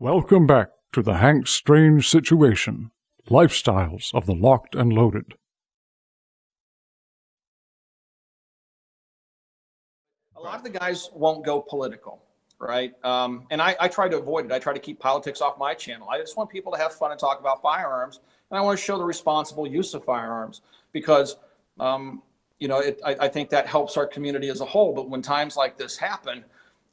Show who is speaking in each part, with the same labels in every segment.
Speaker 1: Welcome back to the Hank Strange Situation Lifestyles of the Locked and Loaded.
Speaker 2: A lot of the guys won't go political, right? Um, and I, I try to avoid it. I try to keep politics off my channel. I just want people to have fun and talk about firearms. And I want to show the responsible use of firearms because, um, you know, it, I, I think that helps our community as a whole. But when times like this happen,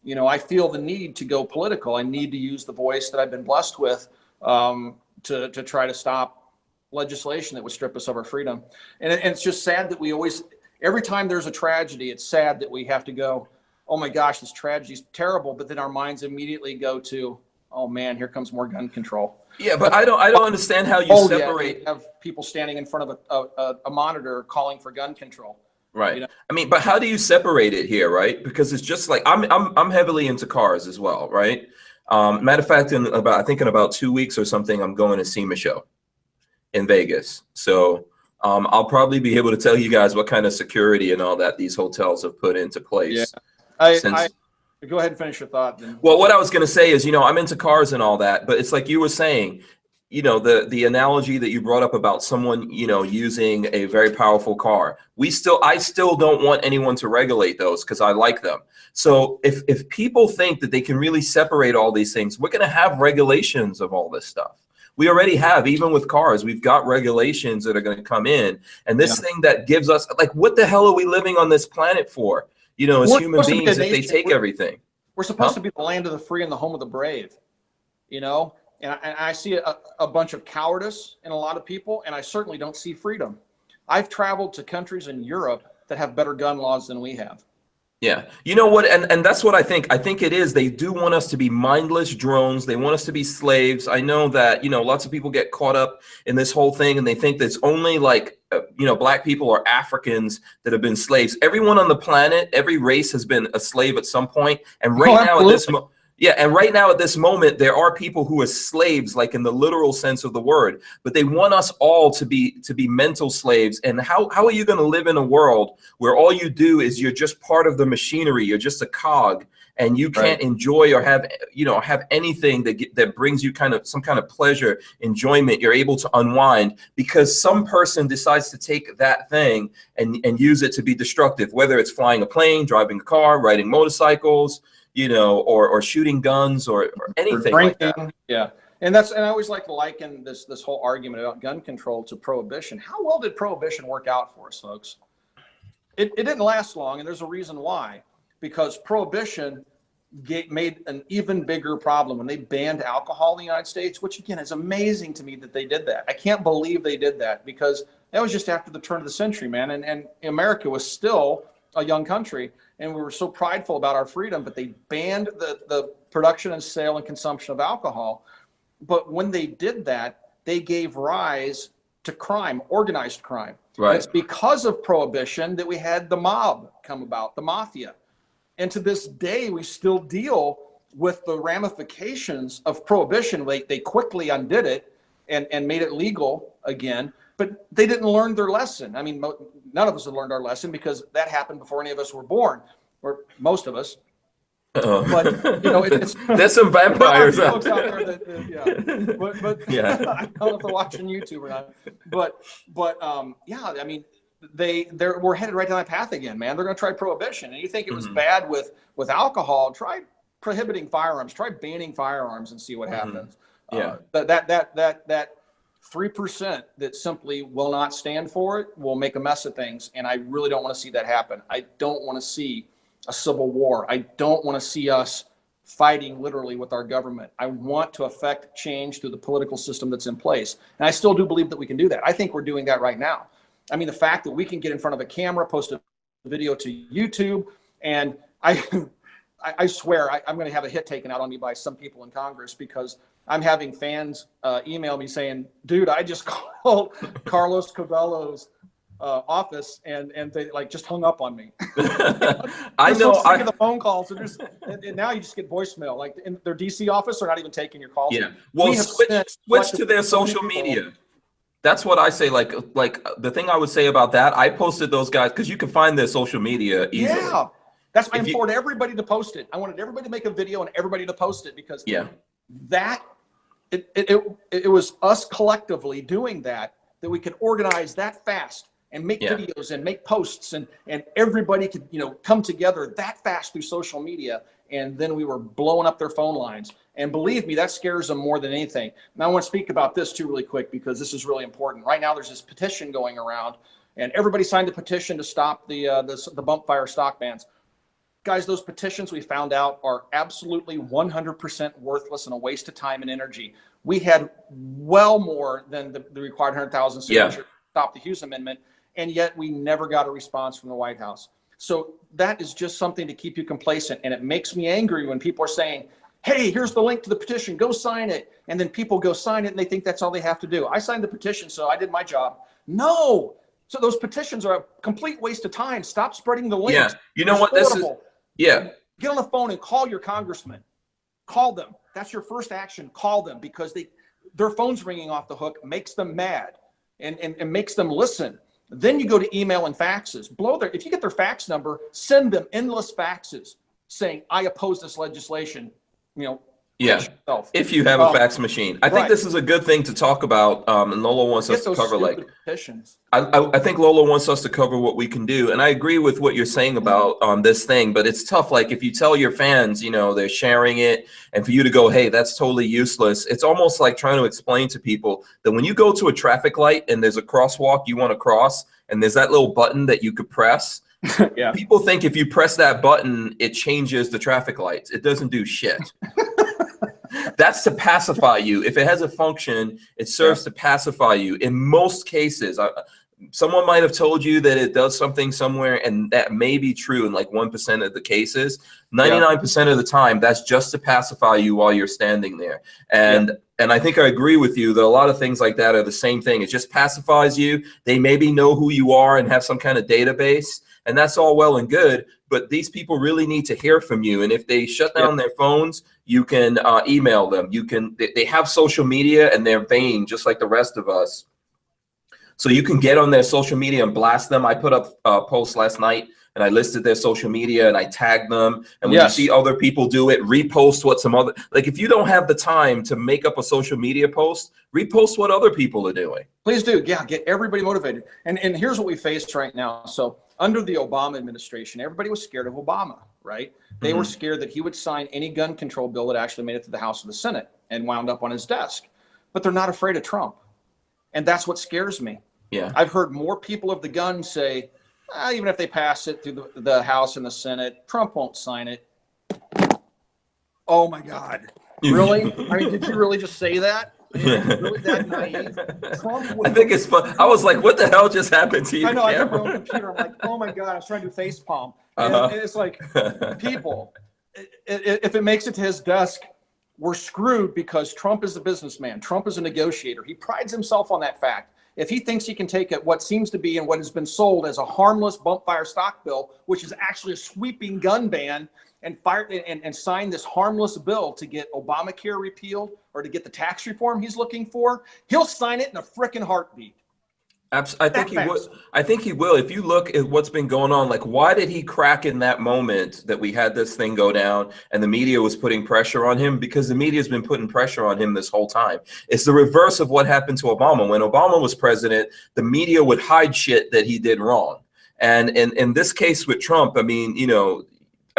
Speaker 2: you know, I feel the need to go political. I need to use the voice that I've been blessed with um, to, to try to stop legislation that would strip us of our freedom. And, and it's just sad that we always, every time there's a tragedy, it's sad that we have to go, oh my gosh, this tragedy is terrible. But then our minds immediately go to, oh man, here comes more gun control.
Speaker 3: Yeah, but I don't, I don't understand how you
Speaker 2: Oh,
Speaker 3: separate.
Speaker 2: you have people standing in front of a, a, a monitor calling for gun control.
Speaker 3: Right.
Speaker 2: You know?
Speaker 3: I mean, but how do you separate it here, right? Because it's just like I'm I'm I'm heavily into cars as well, right? Um, matter of fact, in about I think in about two weeks or something, I'm going to SEMA show in Vegas. So um, I'll probably be able to tell you guys what kind of security and all that these hotels have put into place.
Speaker 2: Yeah. I,
Speaker 3: Since-
Speaker 2: I, go ahead and finish your thought. Then.
Speaker 3: Well, what I was going to say is, you know, I'm into cars and all that, but it's like you were saying, you know, the the analogy that you brought up about someone, you know, using a very powerful car. We still, I still don't want anyone to regulate those because I like them. So if if people think that they can really separate all these things, we're going to have regulations of all this stuff. We already have, even with cars, we've got regulations that are going to come in. And this
Speaker 2: Yeah.
Speaker 3: thing that gives us, like, what the hell are we living on this planet for? You know, as
Speaker 2: We're
Speaker 3: human
Speaker 2: to be
Speaker 3: beings, if they take
Speaker 2: we're-
Speaker 3: everything.
Speaker 2: We're supposed
Speaker 3: Huh?
Speaker 2: to be the land of the free and the home of the brave, you know? And I, and I see a, a bunch of cowardice in a lot of people, and I certainly don't see freedom. I've traveled to countries in Europe that have better gun laws than we have.
Speaker 3: Yeah. You know what? And, and that's what I think. I think it is. They do want us to be mindless drones. They want us to be slaves. I know that, you know, lots of people get caught up in this whole thing and they think that it's only like, uh, you know, black people or Africans that have been slaves. Everyone on the planet, every race has been a slave at some point. And right
Speaker 2: Oh,
Speaker 3: now at this moment, yeah, and right now at this moment, there are people who are slaves, like in the literal sense of the word, but they want us all to be to be mental slaves. And how how are you going to live in a world where all you do is you're just part of the machinery, you're just a cog, and you can't enjoy or have you know have anything that get, that brings you kind of some kind of pleasure, enjoyment. You're able to unwind because some person decides to take that thing and and use it to be destructive, whether it's flying a plane, driving a car, riding motorcycles you know, or or shooting guns or, or anything like that.
Speaker 2: Yeah. And that's, and I always like to liken this, this whole argument about gun control to prohibition. How well did prohibition work out for us, folks? It, it didn't last long, and there's a reason why. Because prohibition made an even bigger problem when they banned alcohol in the United States, which again is amazing to me that they did that. I can't believe they did that because that was just after the turn of the century, man. And, and America was still a young country and we were so prideful about our freedom, but they banned the, the production and sale and consumption of alcohol. But when they did that, they gave rise to crime, organized crime. And
Speaker 3: Right.
Speaker 2: it's because of prohibition that we had the mob come about, the mafia. And to this day, we still deal with the ramifications of prohibition. They, they quickly undid it and, and made it legal again, but they didn't learn their lesson. I mean, none of us have learned our lesson because that happened before any of us were born, or most of us.
Speaker 3: Uh-oh.
Speaker 2: But, you know, it- it's-
Speaker 3: there's some vampires out
Speaker 2: out
Speaker 3: there.
Speaker 2: that, uh, yeah. But, but
Speaker 3: Yeah.
Speaker 2: I don't know if they're watching YouTube or not. But, but um, yeah, I mean, they they're we're headed right down that path again, man. They're going to try prohibition, and you think it was
Speaker 3: Mhm.
Speaker 2: bad with with alcohol? Try prohibiting firearms. Try banning firearms and see what
Speaker 3: Mhm.
Speaker 2: happens.
Speaker 3: Yeah.
Speaker 2: Uh, that that that that that three percent that simply will not stand for it will make a mess of things, and I really don't want to see that happen. I don't want to see a civil war. I don't want to see us fighting literally with our government. I want to affect change through the political system that's in place. And I still do believe that we can do that. I think we're doing that right now. I mean, the fact that we can get in front of a camera, post a video to YouTube, and I, I, I swear I, I'm going to have a hit taken out on me by some people in Congress because I'm having fans uh, email me saying, "Dude, I just called Carlos Curbelo's uh, office and and they like just hung up on me."
Speaker 3: I
Speaker 2: They're so
Speaker 3: know. I,
Speaker 2: get the phone calls. So there's, and, and now you just get voicemail. Like in their DC office, they're not even taking your calls.
Speaker 3: yeah. Well,
Speaker 2: We
Speaker 3: switch, switch to their
Speaker 2: collectively so many
Speaker 3: social
Speaker 2: people-
Speaker 3: media. That's what I say. Like, like the thing I would say about that, I posted those guys because you can find their social media easily.
Speaker 2: Yeah, that's why I
Speaker 3: If you-
Speaker 2: everybody to post it. I wanted everybody to make a video and everybody to post it because
Speaker 3: Yeah.
Speaker 2: that it, it, it, it was us collectively doing that that we could organize that fast and make
Speaker 3: Yeah.
Speaker 2: videos and make posts and and everybody could you know come together that fast through social media and then we were blowing up their phone lines and believe me that scares them more than anything now i want to speak about this too really quick because this is really important right now there's this petition going around and everybody signed the petition to stop the uh, the, the bump fire stock bans guys those petitions we found out are absolutely 100% worthless and a waste of time and energy we had well more than the, the required 100000
Speaker 3: Yeah.
Speaker 2: signatures to stop the hughes amendment and yet we never got a response from the white house so that is just something to keep you complacent and it makes me angry when people are saying hey here's the link to the petition go sign it and then people go sign it and they think that's all they have to do i signed the petition so i did my job no so those petitions are a complete waste of time stop spreading the links
Speaker 3: Yeah. You know what? This is. Yeah.
Speaker 2: get on the phone and call your congressman. Call them. That's your first action. Call them because they their phone's ringing off the hook makes them mad and, and, and makes them listen. Then you go to email and faxes. Blow their if you get their fax number send them endless faxes saying i oppose this legislation you know
Speaker 3: Yeah. If you have a
Speaker 2: Um,
Speaker 3: fax machine, I think
Speaker 2: right.
Speaker 3: this is a good thing to talk about. Um, and Lola wants us to cover like
Speaker 2: petitions
Speaker 3: I, I, I think Lola wants us to cover what we can do, and I agree with what you're saying about um, this thing. But it's tough. Like if you tell your fans, you know, they're sharing it, and for you to go, "Hey, that's totally useless." It's almost like trying to explain to people that when you go to a traffic light and there's a crosswalk you want to cross, and there's that little button that you could press.
Speaker 2: yeah
Speaker 3: People think if you press that button, it changes the traffic lights. It doesn't do shit. That's to pacify you. If it has a function, it serves to pacify you. In most cases, I, someone might have told you that it does something somewhere, and that may be true in like 1% of the cases. 99% of the time, that's just to pacify you while you're standing there. And and I think I agree with you that a lot of things like that are the same thing. It just pacifies you. They maybe know who you are and have some kind of database, and that's all well and good. But these people really need to hear from you. And if they shut down their phones, you can uh, email them. You can. They, they have social media and they're vain, just like the rest of us. So you can get on their social media and blast them. I put up a post last night and I listed their social media and I tagged them. And when
Speaker 2: Yes.
Speaker 3: you see other people do it, repost what some other like if you don't have the time to make up a social media post, repost what other people are doing.
Speaker 2: Please do. Yeah, get everybody motivated. And and here's what we face right now. So under the Obama administration, everybody was scared of Obama, right? They were scared that he would sign any gun control bill that actually made it to the House or the Senate and wound up on his desk. But they're not afraid of Trump. And that's what scares me.
Speaker 3: Yeah.
Speaker 2: I've heard more people of the gun say, "Ah, even if they pass it through the, the House and the Senate, Trump won't sign it. Oh my God. Really? I mean, did you really just say that? I mean, are you really that naive? Trump
Speaker 3: I think it's fun. I was like, what the hell just happened to you?
Speaker 2: I know. I have my own computer. I'm like, oh my god! I was trying to do face palm, and,
Speaker 3: Uh-huh.
Speaker 2: and it's like, people, if it makes it to his desk, we're screwed because Trump is a businessman. Trump is a negotiator. He prides himself on that fact. If he thinks he can take it, what seems to be and what has been sold as a harmless bump fire stock bill, which is actually a sweeping gun ban, and fire and, and sign this harmless bill to get Obamacare repealed or to get the tax reform he's looking for, he'll sign it in a frickin' heartbeat.
Speaker 3: Abs- I think
Speaker 2: That
Speaker 3: he would.
Speaker 2: fast.
Speaker 3: I think he will. If you look at what's been going on, like why did he crack in that moment that we had this thing go down and the media was putting pressure on him? Because the media's been putting pressure on him this whole time. It's the reverse of what happened to Obama. When Obama was president, the media would hide shit that he did wrong. And in, in this case with Trump, I mean, you know,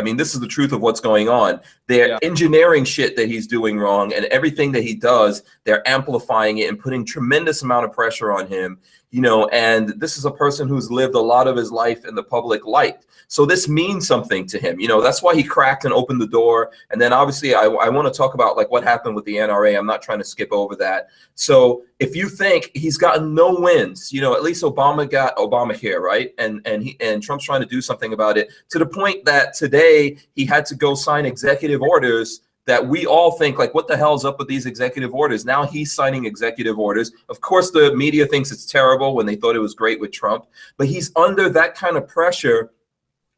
Speaker 3: I mean, this is the truth of what's going on. They're
Speaker 2: Yeah.
Speaker 3: engineering shit that he's doing wrong, and everything that he does, they're amplifying it and putting tremendous amount of pressure on him. You know, and this is a person who's lived a lot of his life in the public light. So this means something to him. You know, that's why he cracked and opened the door. And then obviously, I, I want to talk about like what happened with the NRA. I'm not trying to skip over that. So if you think he's gotten no wins, you know, at least Obama got Obamacare, right? And and he and Trump's trying to do something about it to the point that today he had to go sign executive orders that we all think like what the hell's up with these executive orders now he's signing executive orders of course the media thinks it's terrible when they thought it was great with trump but he's under that kind of pressure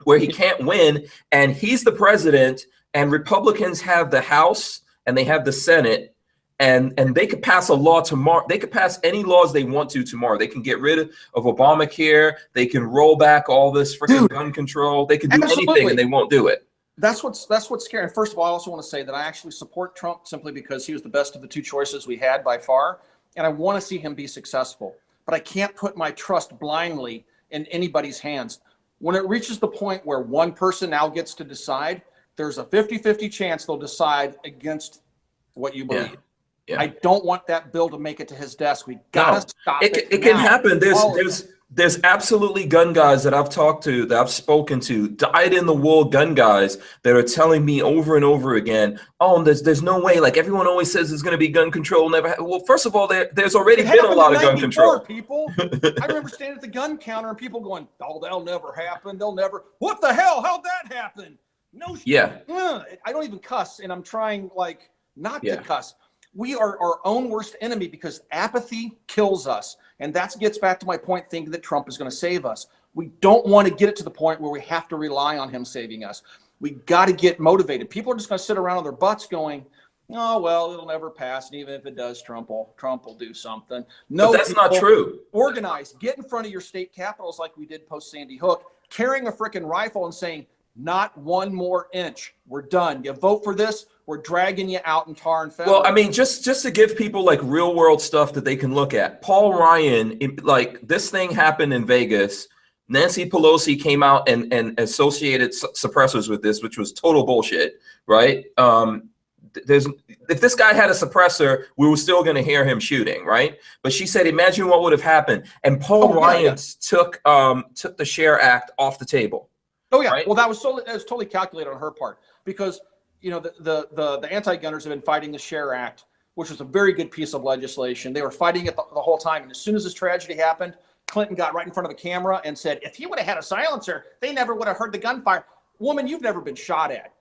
Speaker 3: where he can't win and he's the president and republicans have the house and they have the senate and and they could pass a law tomorrow they could pass any laws they want to tomorrow they can get rid of, of obamacare they can roll back all this freaking gun control they can do anything and they won't do it
Speaker 2: That's what's that's what's scary. First of all, I also want to say that I actually support Trump simply because he was the best of the two choices we had by far, and I want to see him be successful. But I can't put my trust blindly in anybody's hands. When it reaches the point where one person now gets to decide, there's a 50-50 chance they'll decide against what you believe.
Speaker 3: Yeah.
Speaker 2: I don't want that bill to make it to his desk. We gotta
Speaker 3: No.
Speaker 2: stop
Speaker 3: it,
Speaker 2: it.
Speaker 3: it can happen. There's there's there's absolutely gun guys that I've talked to, that I've spoken to, dyed in the wool gun guys that are telling me over and over again, oh, there's there's no way. Like everyone always says, there's going to be gun control. Never. Well, first of all, there there's already
Speaker 2: It
Speaker 3: been a lot of gun control.
Speaker 2: People, I remember standing at the gun counter and people going, "Oh, that'll never happen. They'll never. What the hell? How'd that happen? No.
Speaker 3: Yeah.
Speaker 2: Ugh. I don't even cuss, and I'm trying like not
Speaker 3: Yeah.
Speaker 2: to cuss. We are our own worst enemy because apathy kills us, and that gets back to my point: thinking that Trump is going to save us. We don't want to get it to the point where we have to rely on him saving us. We got to get motivated. People are just going to sit around on their butts going, "Oh well, it'll never pass, and even if it does, Trump will Trump will do something." No,
Speaker 3: But that's not true.
Speaker 2: Organize, get in front of your state capitals like we did post Sandy Hook, carrying a freaking rifle and saying, "Not one more inch. We're done. You vote for this, we're dragging you out in tar and feather."
Speaker 3: Well, I mean, just just to give people like real world stuff that they can look at. Paul Ryan, it- like this thing happened in Vegas. Nancy Pelosi came out and and associated su- suppressors with this, which was total bullshit, right? Um, there's if this guy had a suppressor, we were still going to hear him shooting, right? But she said, imagine what would have happened. And Paul
Speaker 2: Oh,
Speaker 3: Ryan
Speaker 2: yeah.
Speaker 3: took um took the Share Act off the table.
Speaker 2: Oh yeah.
Speaker 3: right?
Speaker 2: Well, that was totally that was totally calculated on her part because you know the the the, the anti-gunners have been fighting the Share Act, which was a very good piece of legislation. They were fighting it the, the whole time, and as soon as this tragedy happened, Clinton got right in front of the camera and said, "If he would have had a silencer, they never would have heard the gunfire." Woman, you've never been shot at.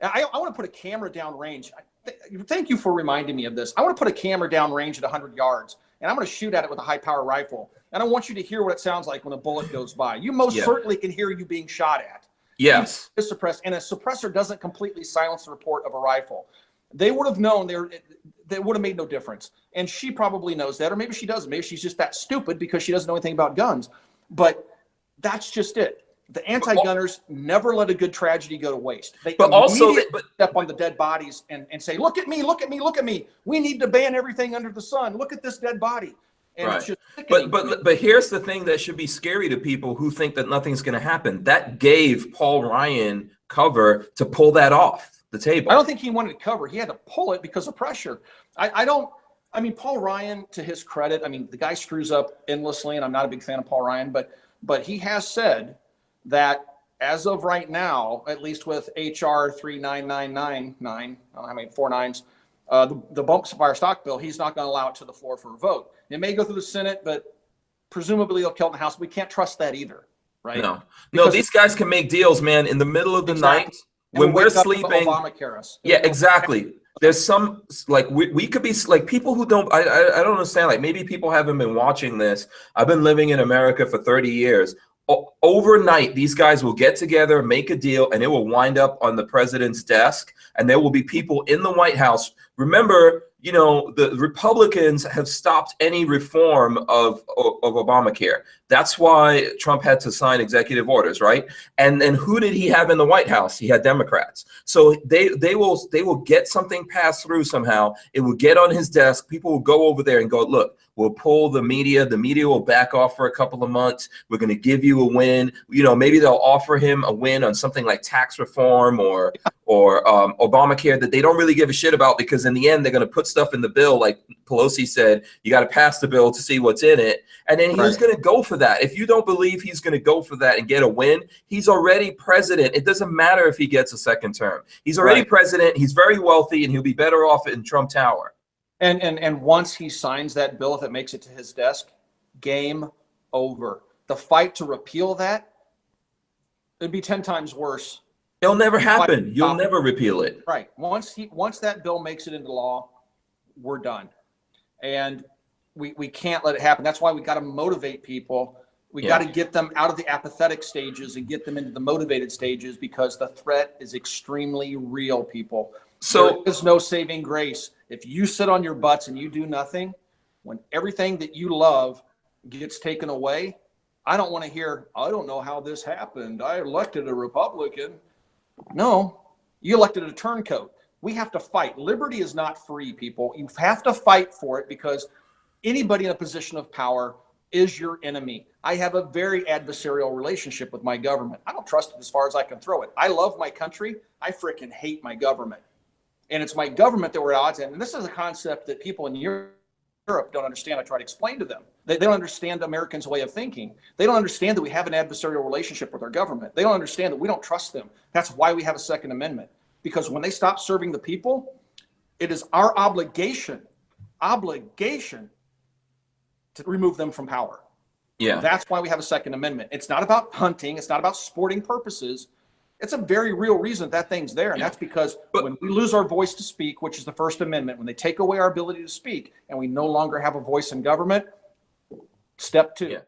Speaker 2: I, I want to put a camera down range. Th- thank you for reminding me of this. I want to put a camera down range at 100 yards, and I'm going to shoot at it with a high power rifle. And I want you to hear what it sounds like when a bullet goes by. You most
Speaker 3: Yeah.
Speaker 2: certainly can hear you being shot at
Speaker 3: Yes.
Speaker 2: is suppressed, and a suppressor doesn't completely silence the report of a rifle. They would have known there. That would have made no difference, and she probably knows that, or maybe she doesn't. Maybe she's just that stupid because she doesn't know anything about guns. But that's just it. The anti-gunners never let a good tragedy go to waste. They
Speaker 3: But also,
Speaker 2: immediately
Speaker 3: but
Speaker 2: step on the dead bodies and, and say, "Look at me! Look at me! Look at me! We need to ban everything under the sun. Look at this dead body." And
Speaker 3: Right. But but but here's the thing that should be scary to people who think that nothing's going to happen. That gave Paul Ryan cover to pull that off the table.
Speaker 2: I don't think he wanted to cover. He had to pull it because of pressure. I, I don't. I mean, Paul Ryan, to his credit, I mean, the guy screws up endlessly, and I'm not a big fan of Paul Ryan, but but he has said that as of right now, at least with HR three nine nine nine nine, I don't know how many four nines, uh, the, the bump fire stock bill, he's not going to allow it to the floor for a vote. It may go through the Senate, but presumably they'll kill in the House. We can't trust that either, right?
Speaker 3: no, no. These guys can make deals, man. In the middle of the
Speaker 2: Exactly.
Speaker 3: night when we're
Speaker 2: wake up with
Speaker 3: sleeping.
Speaker 2: Obamacare us.
Speaker 3: Yeah, exactly. There's some like we, we could be like people who don't I, I I don't understand like maybe people haven't been watching this. I've been living in America for 30 years. Overnight these guys will get together, make a deal and it will wind up on the president's desk and there will be people in the White House. Remember, you know, the Republicans have stopped any reform of of, of Obamacare. That's why Trump had to sign executive orders, right? And then who did he have in the White House? He had Democrats. So they they will they will get something passed through somehow. It will get on his desk. People will go over there and go, look, we'll pull the media. The media will back off for a couple of months. We're going to give you a win. You know, maybe they'll offer him a win on something like tax reform or or um, Obamacare that they don't really give a shit about because in the end they're going to put stuff in the bill like Pelosi said. You got to pass the bill to see what's in it, and then he's
Speaker 2: Right.
Speaker 3: going to go for that. If you don't believe he's going to go for that and get a win, he's already president. It doesn't matter if he gets a second term. He's already
Speaker 2: Right.
Speaker 3: president. He's very wealthy, and he'll be better off in Trump Tower.
Speaker 2: And and and once he signs that bill, if it makes it to his desk, game over. The fight to repeal that it'd be ten times worse.
Speaker 3: It'll never happen. You'll never repeal it.
Speaker 2: Right. Once he once that bill makes it into law, we're done. And we we can't let it happen. That's why we got to motivate people. We
Speaker 3: Yeah.
Speaker 2: got to get them out of the apathetic stages and get them into the motivated stages because the threat is extremely real, people.
Speaker 3: So
Speaker 2: there is no saving grace. If you sit on your butts and you do nothing, when everything that you love gets taken away, I don't want to hear, I don't know how this happened. I elected a Republican. No, you elected a turncoat. We have to fight. Liberty is not free, people. You have to fight for it because anybody in a position of power is your enemy. I have a very adversarial relationship with my government. I don't trust it as far as I can throw it. I love my country. I freaking hate my government. And it's my government that we're at odds in. And this is a concept that people in Europe don't understand. I try to explain to them. They, they don't understand Americans' way of thinking. They don't understand that we have an adversarial relationship with our government. They don't understand that we don't trust them. That's why we have a Second Amendment. Because when they stop serving the people, it is our obligation, obligation to remove them from power.
Speaker 3: Yeah.
Speaker 2: That's why we have a Second Amendment. It's not about hunting. It's not about sporting purposes. It's a very real reason that thing's there. And
Speaker 3: Yeah.
Speaker 2: that's because
Speaker 3: But-
Speaker 2: when we lose our voice to speak, which is the First Amendment, when they take away our ability to speak and we no longer have a voice in government, step two,
Speaker 3: Yeah.